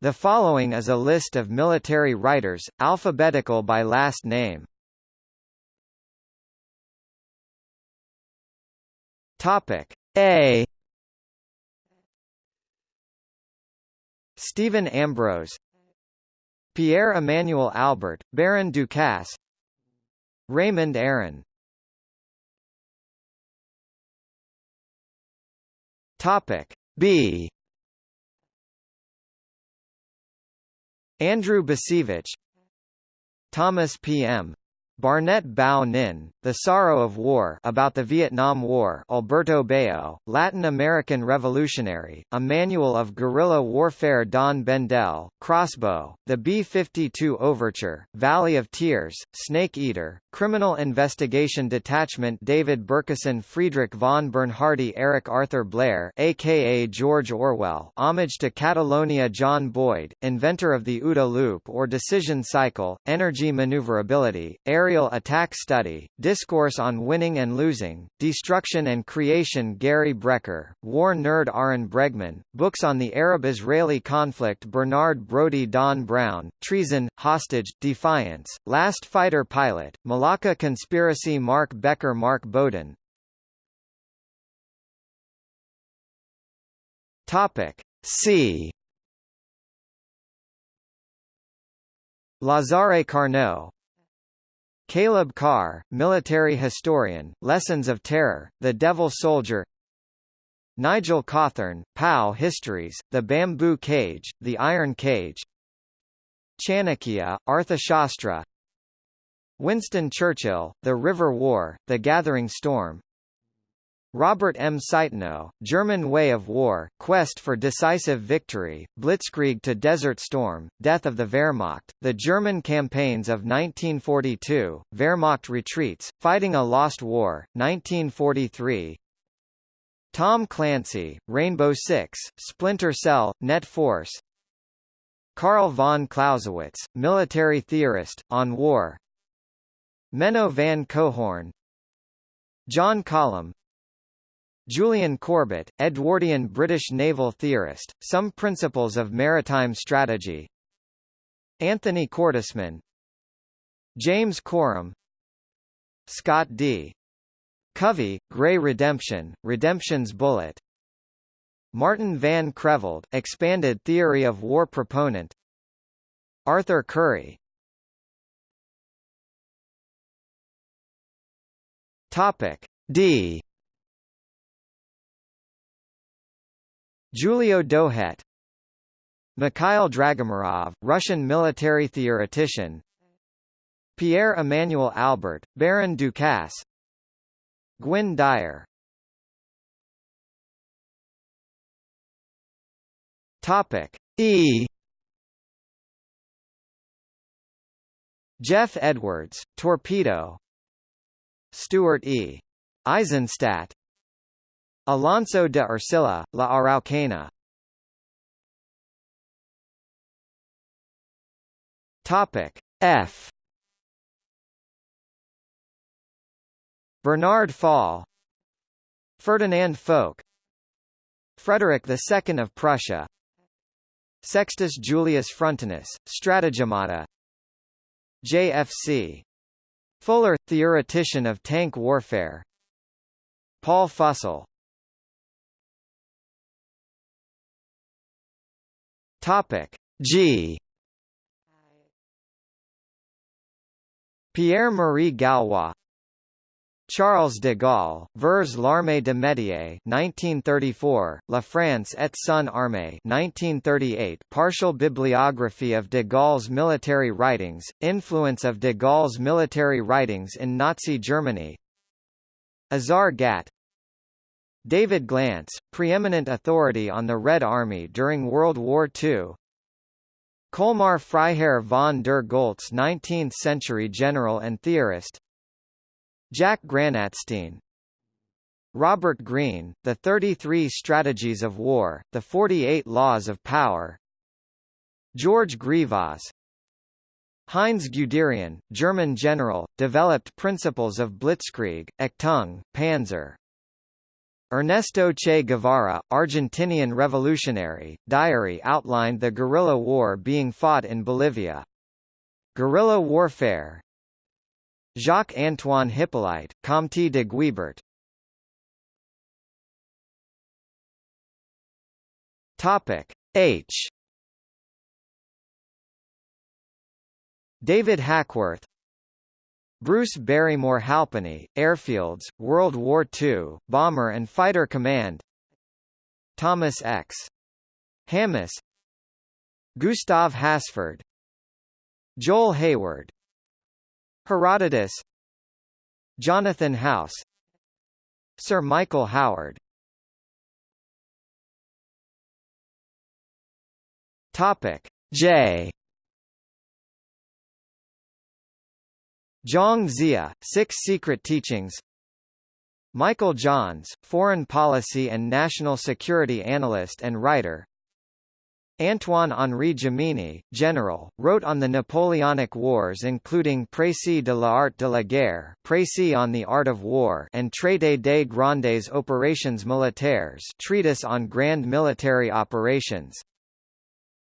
The following is a list of military writers, alphabetical by last name. Topic A. Stephen Ambrose, Pierre Emmanuel Albert, Baron Ducasse, Raymond Aron. Topic B. Andrew Bacevich Thomas P.M. Barnett Bao Ninh, The Sorrow of War about the Vietnam War Alberto Bayo, Latin American Revolutionary, A Manual of Guerrilla Warfare Don Bendell, Crossbow, The B-52 Overture, Valley of Tears, Snake Eater, Criminal Investigation Detachment David Bercuson Friedrich von Bernhardi Eric Arthur Blair aka George Orwell Homage to Catalonia John Boyd, inventor of the OODA loop or decision cycle, energy maneuverability, Aerial Attack Study, Discourse on Winning and Losing, Destruction and Creation Gary Brecher, War Nerd Aaron Bregman, Books on the Arab-Israeli Conflict Bernard Brodie Don Brown, Treason, Hostage, Defiance, Last Fighter Pilot, Malacca Conspiracy Mark Becker Mark Bowden. Topic C. Lazare Carnot Caleb Carr, military historian, Lessons of Terror, The Devil Soldier Nigel Cawthorne, POW Histories, The Bamboo Cage, The Iron Cage Chanakya, Arthashastra Winston Churchill, The River War, The Gathering Storm Robert M. Citino, German Way of War, Quest for Decisive Victory, Blitzkrieg to Desert Storm, Death of the Wehrmacht, The German Campaigns of 1942, Wehrmacht Retreats, Fighting a Lost War, 1943 Tom Clancy, Rainbow Six, Splinter Cell, Net Force. Karl von Clausewitz, military theorist, on war. Menno van Coehoorn John Collum Julian Corbett, Edwardian British naval theorist, Some Principles of Maritime Strategy. Anthony Cordesman James Corum Scott D. Covey, Grey Redemption, Redemption's Bullet. Martin van Creveld, Expanded Theory of War proponent. Arthur Curry Topic D Giulio Douhet Mikhail Dragomirov, Russian military theoretician Pierre Emmanuel Albert, Baron Ducasse Gwynne Dyer. Topic E. Jeff Edwards, Torpedo. Stuart E. Eizenstat Alonso de Ercilla, La Araucana Topic F Bernard Fall Ferdinand Foch Frederick II of Prussia Sextus Julius Frontinus, Stratagemata JFC. Fuller, theoretician of tank warfare Paul Fussell Topic. G. Pierre-Marie Gallois Charles de Gaulle, Vers l'armée de métier 1934, La France et son armée 1938 Partial bibliography of de Gaulle's military writings, influence of de Gaulle's military writings in Nazi Germany. Azar Gat David Glantz, preeminent authority on the Red Army during World War II Colmar Freiherr von der Goltz 19th-century general and theorist. Jack Granatstein. Robert Greene, The 33 Strategies of War, The 48 Laws of Power. George Grivas Heinz Guderian, German general, developed principles of Blitzkrieg, Achtung, Panzer Ernesto Che Guevara, Argentinian revolutionary, diary outlined the guerrilla war being fought in Bolivia. Guerrilla warfare. Jacques-Antoine Hippolyte, Comte de Guibert. Topic H. David Hackworth Bruce Barrymore Halpenny, Airfields, World War II, Bomber and Fighter Command. Thomas X. Hammes Gustav Hasford. Joel Hayward. Herodotus. Jonathan House. Sir Michael Howard. Topic. J Zhang Zia, Six Secret Teachings Michael Johns, Foreign Policy and National Security Analyst and writer Antoine-Henri Jomini, general, wrote on the Napoleonic Wars including Précis de l'art de la guerre Précis on the art of war and Traité des grandes opérations militaires treatise on grand military operations.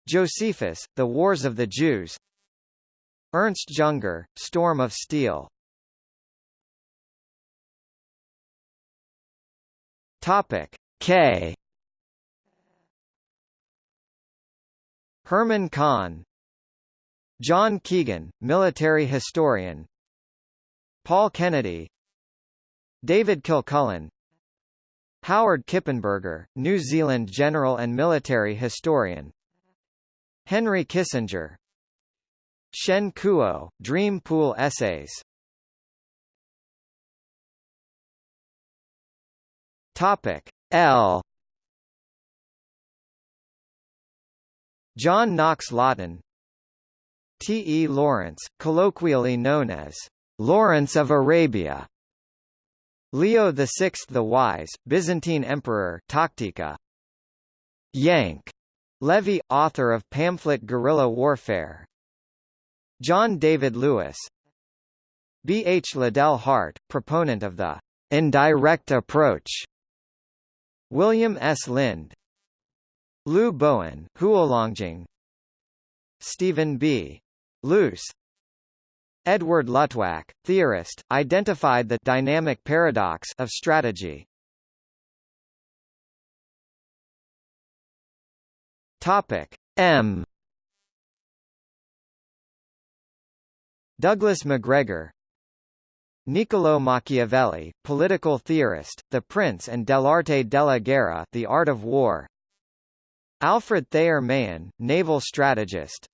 Josephus, The Wars of the Jews Ernst Junger, Storm of Steel. Topic K. Herman Kahn. John Keegan, military historian. Paul Kennedy. David Kilcullen. Howard Kippenberger, New Zealand general and military historian. Henry Kissinger Shen Kuo, Dream Pool Essays Topic L John Knox Laughton T. E. Lawrence, colloquially known as Lawrence of Arabia Leo VI the Wise, Byzantine Emperor Tactica. Yank. Levy, author of pamphlet Guerrilla Warfare John David Lewis B. H. Liddell Hart, proponent of the indirect approach William S. Lind Liu Bowen, Huolongjing Stephen B. Luce Edward Luttwak, theorist, identified the dynamic paradox of strategy. M. Douglas MacGregor Niccolò Machiavelli, political theorist, The Prince and dell'arte della guerra The Art of War Alfred Thayer Mahan, naval strategist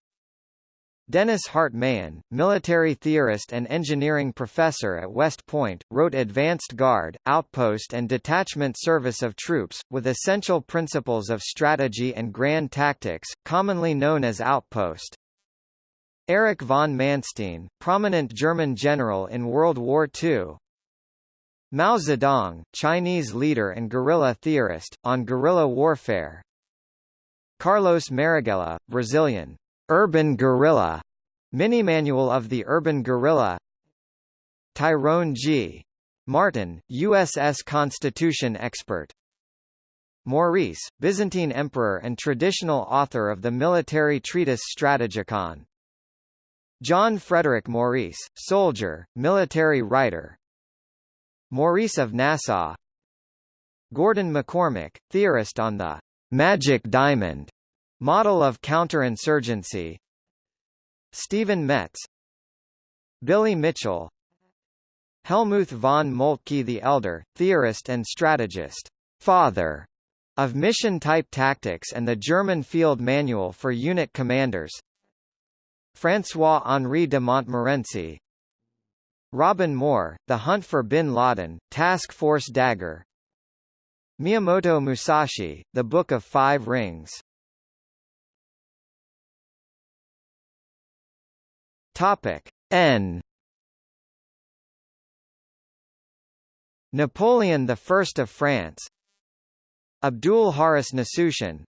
Dennis Hart Mahan, military theorist and engineering professor at West Point, wrote Advanced Guard, Outpost and Detachment Service of Troops, with essential principles of strategy and grand tactics, commonly known as Outpost. Erich von Manstein, prominent German general in World War II, Mao Zedong, Chinese leader and guerrilla theorist, on guerrilla warfare. Carlos Marighella, Brazilian. Urban guerrilla. Mini-manual of the urban guerrilla. Tyrone G. Martin, USS Constitution expert. Maurice, Byzantine emperor and traditional author of the military treatise Strategikon. John Frederick Maurice, soldier, military writer. Maurice of Nassau. Gordon McCormick, theorist on the Magic Diamond model of counterinsurgency. Stephen Metz. Billy Mitchell. Helmuth von Moltke the Elder, theorist and strategist, father of mission-type tactics and the German Field Manual for Unit Commanders François-Henri de Montmorency Robin Moore, The Hunt for Bin Laden, Task Force Dagger Miyamoto Musashi, The Book of Five Rings. Topic N. Napoleon I of France Abdul Haris Nasution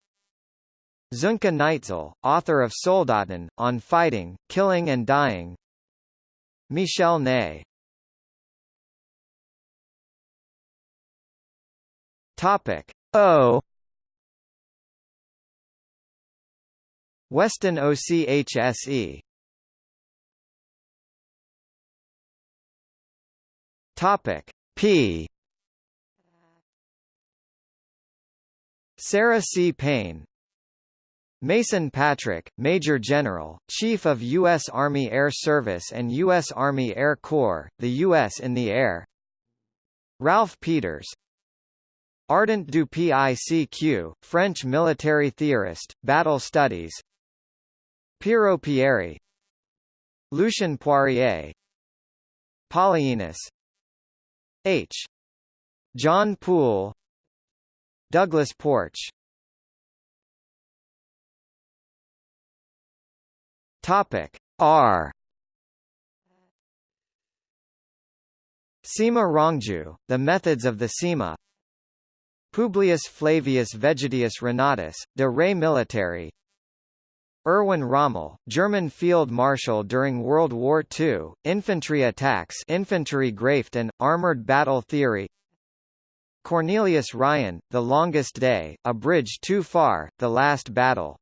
Sönke Neitzel, author of Soldaten, on fighting, killing and dying. Michel Ney. Topic. O. Weston OCHSE Topic. P. Sarah C. Paine Mason Patrick, Major General, Chief of U.S. Army Air Service and U.S. Army Air Corps, the U.S. in the Air Ralph Peters Ardant du PICQ, French military theorist, battle studies Piero Pieri Lucien Poirier Polyaenus H. John Poole Douglas Porch Topic. R. Sima Rangju, The Methods of the Sima. Publius Flavius Vegetius Renatus, De Re Militari. Erwin Rommel, German field marshal during World War II, infantry attacks infantry Graft and, armored battle theory. Cornelius Ryan, The Longest Day, A Bridge Too Far, The Last Battle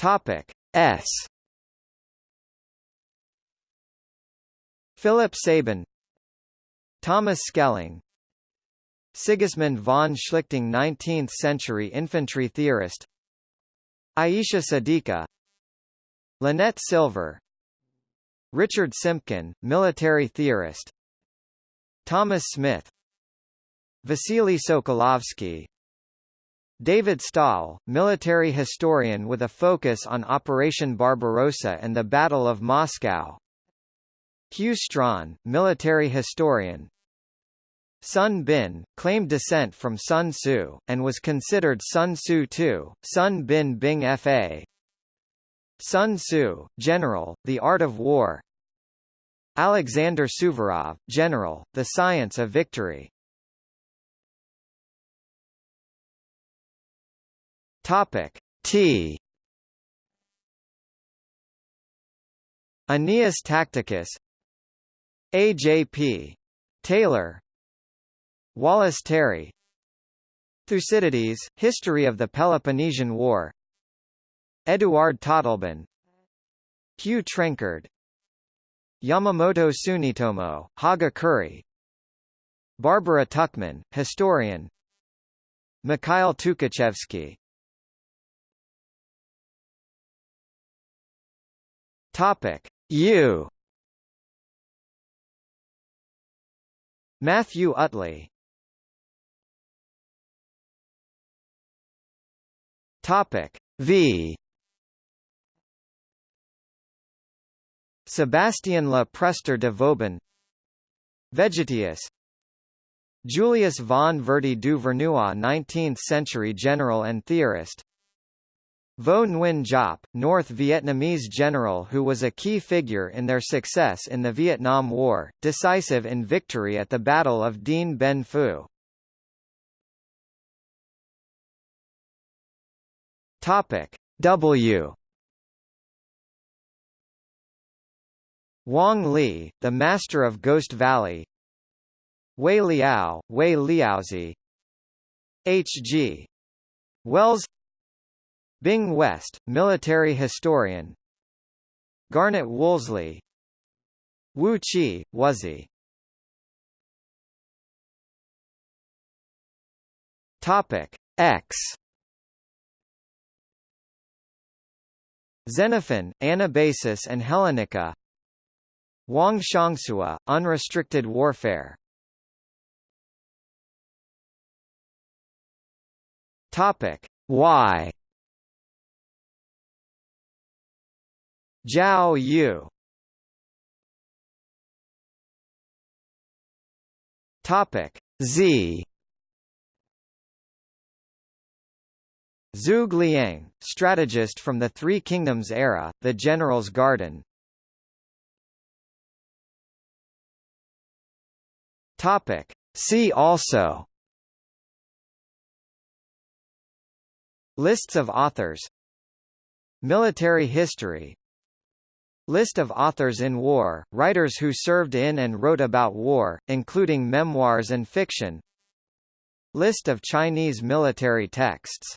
Topic S. Philip Sabin Thomas Schelling Sigismund von Schlichting 19th-century infantry theorist Aisha Siddiqa Lynette Silver Richard Simpkin, military theorist Thomas Smith Vasily Sokolovsky David Stahel, military historian with a focus on Operation Barbarossa and the Battle of Moscow. Hugh Strachan, military historian. Sun Bin, claimed descent from Sun Tzu, and was considered Sun Tzu II, Sun Bin Bing Fa. Sun Tzu, General, The Art of War. Alexander Suvorov, General, The Science of Victory Topic T. Aeneas Tacticus AJP Taylor Wallace Terry. Thucydides, History of the Peloponnesian War. Eduard Totleben Hugh Trenchard Yamamoto Tsunetomo, Haga Kuri Barbara Tuchman, historian. Mikhail Tukhachevsky Topic. U. Matthew Utley. Topic. V. Sebastian Le Prester de Vauban. Vegetius. Julius von Verdy du Vernois 19th-century general and theorist Vo Nguyen Giap, North Vietnamese general who was a key figure in their success in the Vietnam War, decisive in victory at the Battle of Dien Bien Phu. Topic W Wang Li, the master of Ghost Valley Wei Liao, Wei Liaozi H. G. Wells Bing West, military historian. Garnet Wolseley. Wu Chi, Wuzi. Topic X. Xenophon, Anabasis and Hellenica. Wang Xiangsui, Unrestricted Warfare. Topic Y Zhao Yu Topic Z Zhuge Liang, strategist from the Three Kingdoms era, the General's Garden. Topic. See also Lists of authors Military history List of authors in war, writers who served in and wrote about war, including memoirs and fiction List of Chinese military texts